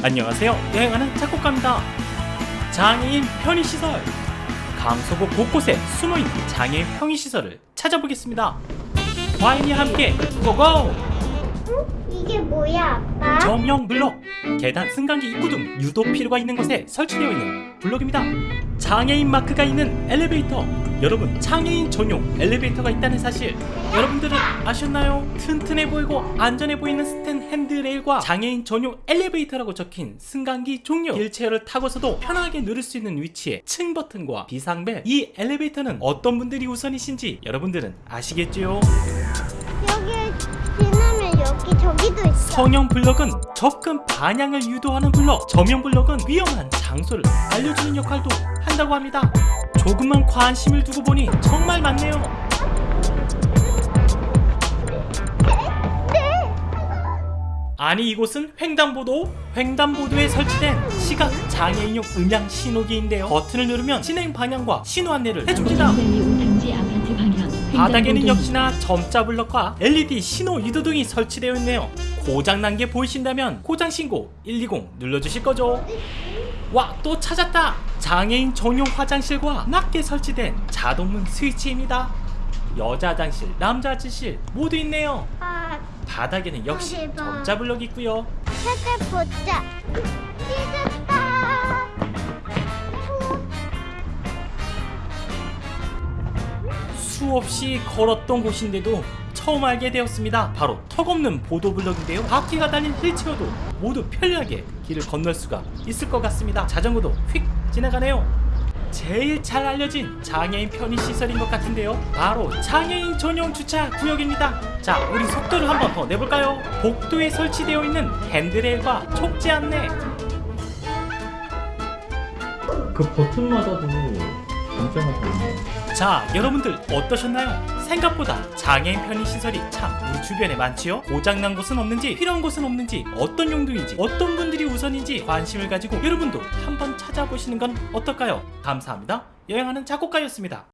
안녕하세요. 여행하는 작곡가입니다. 장애인 편의시설. 강서구 곳곳에 숨어있는 장애인 편의시설을 찾아보겠습니다. 과인이 함께 go go! 이게 뭐야, 아빠? 점형 블록. 계단 승강기 입구 등 유도 필요가 있는 곳에 설치되어 있는 블록입니다. 장애인 마크가 있는 엘리베이터. 여러분 장애인 전용 엘리베이터가 있다는 사실 여러분들은 아셨나요? 튼튼해 보이고 안전해 보이는 스텐 handrail과 장애인 전용 엘리베이터라고 적힌 승강기 종류. 휠체어를 타고서도 편하게 누를 수 있는 위치에 층 버튼과 비상벨. 이 엘리베이터는 어떤 분들이 우선이신지 여러분들은 여기 저기도 있어. 성형 블럭은 접근 반향을 유도하는 블럭. 저면 블럭은 위험한 장소를 알려주는 역할도 한다고 합니다. 조금만 관심을 두고 보니 정말 많네요. 아니 이곳은 횡단보도 횡단보도에 설치된 시각 장애인용 음향 신호기인데요. 버튼을 누르면 진행 방향과 신호 안내를 해줍니다. 아파트 방향 바닥에는 역시나 점자 블럭과 LED 신호 유도 등이 설치되어 있네요. 고장난 게 보이신다면 고장 신고 120 눌러주실 거죠. 와, 또 찾았다. 장애인 전용 화장실과 낮게 설치된 자동문 스위치입니다. 여자 화장실, 남자 화장실 모두 있네요. 아, 바닥에는 역시 아. 점자 블럭이 있고요. 찾아보자. 수없이 걸었던 곳인데도 처음 알게 되었습니다. 바로 턱없는 보도 블럭인데요. 바퀴가 달린 휠체어도 모두 편리하게 길을 건널 수가 있을 것 같습니다. 자전거도 휙 지나가네요. 제일 잘 알려진 장애인 편의 시설인 것 같은데요. 바로 장애인 전용 주차 구역입니다. 자, 우리 속도를 한번 더 내볼까요? 복도에 설치되어 있는 핸드레일과 촉지 안내. 그 버튼마다도 자, 여러분들 어떠셨나요? 생각보다 장애인 편의 시설이 참 우리 주변에 많지요? 고장난 곳은 없는지, 필요한 곳은 없는지, 어떤 용도인지, 어떤 분들이 우선인지 관심을 가지고 여러분도 한번 찾아보시는 건 어떨까요? 감사합니다. 여행하는 작곡가였습니다.